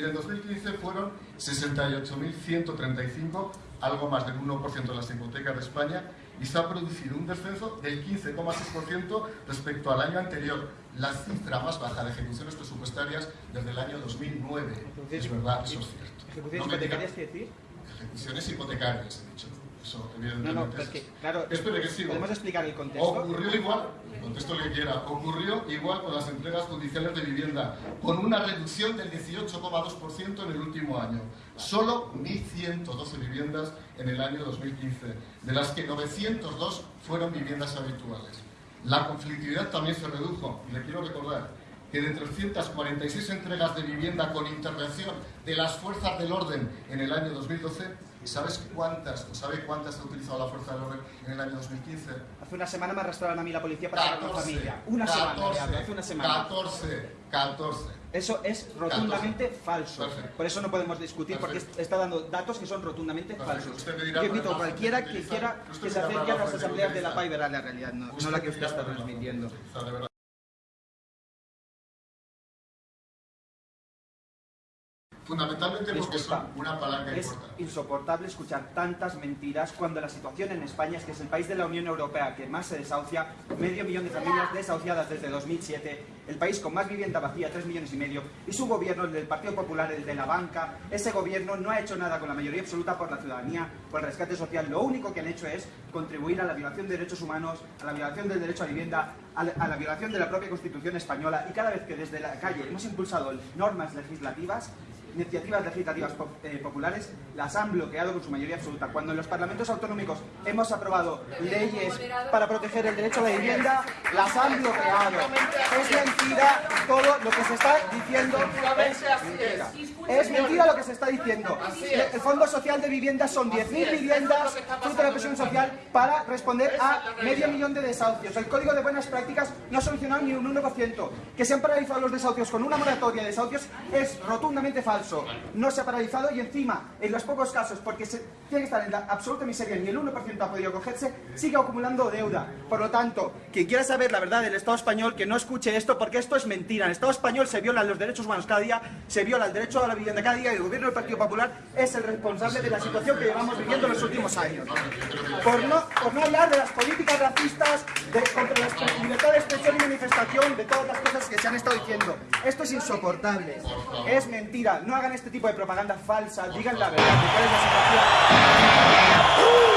Y en 2015 fueron 68.135, algo más del 1% de las hipotecas de España, y se ha producido un descenso del 15,6% respecto al año anterior, la cifra más baja de ejecuciones presupuestarias desde el año 2009. es verdad, eso es cierto. ¿Ejecuciones hipotecarias qué decir? Ejecuciones hipotecarias, he dicho. Eso, evidentemente. No, no, porque, claro, Espere que sigo. ¿podemos explicar el contexto? Ocurrió igual, contesto lo que quiera, ocurrió igual con las entregas judiciales de vivienda, con una reducción del 18,2% en el último año. Solo 1.112 viviendas en el año 2015, de las que 902 fueron viviendas habituales. La conflictividad también se redujo, y le quiero recordar que de 346 entregas de vivienda con intervención de las fuerzas del orden en el año 2012, ¿Sabes cuántas, o sabe cuántas ha utilizado la Fuerza del Orden en el año 2015? Hace una semana me arrastraron a mí la policía para hablar con familia. Una 14, semana, hace una semana. 14, 14. Eso es rotundamente falso. Perfecto. Por eso no podemos discutir, Perfecto. porque está dando datos que son rotundamente Perfecto. falsos. Yo invito a cualquiera que quiera que se acerque a las asambleas de la. PAI y verá la realidad, no, no la que usted está transmitiendo. Fundamentalmente porque son una palanca Es importante. insoportable escuchar tantas mentiras cuando la situación en España es que es el país de la Unión Europea que más se desahucia, medio millón de familias desahuciadas desde 2007, el país con más vivienda vacía, 3 millones y medio, y su gobierno, el del Partido Popular, el de la banca, ese gobierno no ha hecho nada con la mayoría absoluta por la ciudadanía, por el rescate social, lo único que han hecho es contribuir a la violación de derechos humanos, a la violación del derecho a vivienda, a la, a la violación de la propia Constitución española, y cada vez que desde la calle hemos impulsado normas legislativas, iniciativas legislativas eh, populares las han bloqueado con su mayoría absoluta. Cuando en los parlamentos autonómicos hemos aprobado leyes para proteger el derecho a la vivienda, las han bloqueado. Es mentira todo lo que se está diciendo. Es mentira. Es mentira lo que se está diciendo. El Fondo Social de Vivienda son 10.000 viviendas fruto de la presión social para responder a medio millón de desahucios. El Código de Buenas Prácticas no ha solucionado ni un 1%. Que se han paralizado los desahucios con una moratoria de desahucios es rotundamente falso. No se ha paralizado y encima, en los pocos casos, porque se tiene que estar en la absoluta miseria, ni el 1% ha podido cogerse, sigue acumulando deuda. Por lo tanto, quien quiera saber la verdad del Estado español, que no escuche esto, porque esto es mentira. En el Estado español se violan los derechos humanos cada día, se viola el derecho a la vivienda cada día y el gobierno del Partido Popular es el responsable de la situación que llevamos viviendo en los últimos años. Por no, por no hablar de las políticas racistas, de, contra la libertad de expresión y manifestación, de todas las cosas que se han estado diciendo. Esto es insoportable. Es mentira. No hagan este tipo de propaganda falsa. Digan la verdad cuál es la situación.